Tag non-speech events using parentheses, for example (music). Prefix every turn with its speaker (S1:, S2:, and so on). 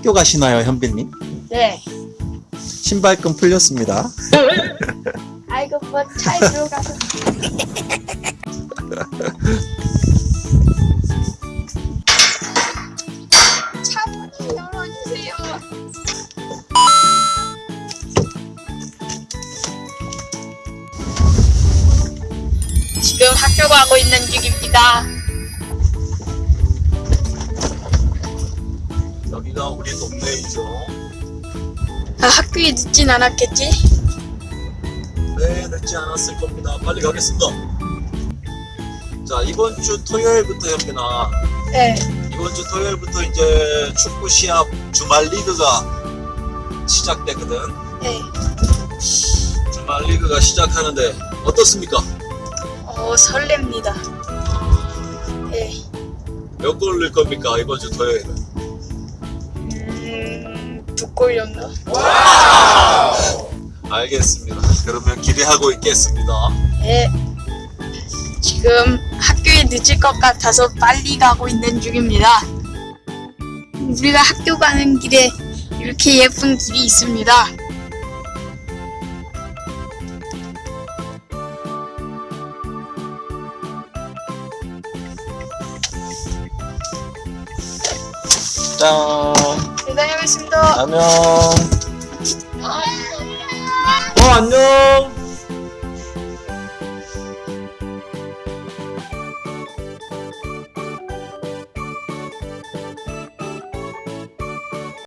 S1: 학교 가시나요, 현빈님?
S2: 네.
S1: 신발끈 풀렸습니다. (laughs)
S2: 아이고 뭐 차에 들어가서. 차문을 열어주세요. 지금 학교 가고 있는 중입니다.
S1: 여기가 우리 동네이죠.
S2: 아, 학교에 늦진 않았겠지?
S1: 네, 늦지 않았을 겁니다. 빨리 가겠습니다. 자, 이번 주 토요일부터 현빈아.
S2: 네.
S1: 이번 주 토요일부터 이제 축구 시합 주말 리그가 시작되거든.
S2: 네.
S1: 주말 리그가 시작하는데 어떻습니까?
S2: 어, 설렙니다. 네.
S1: 몇골 넣을 겁니까 이번 주 토요일은?
S2: 음, 두골 정도?
S1: 알겠습니다. 그러면 기대하고 있겠습니다.
S2: 네. 지금 학교에 늦을 것 같아서 빨리 가고 있는 중입니다. 우리가 학교 가는 길에 이렇게 예쁜 길이 있습니다.
S1: 짠.
S2: 네, 다녀오겠습니다.
S1: 안녕. 어 안녕.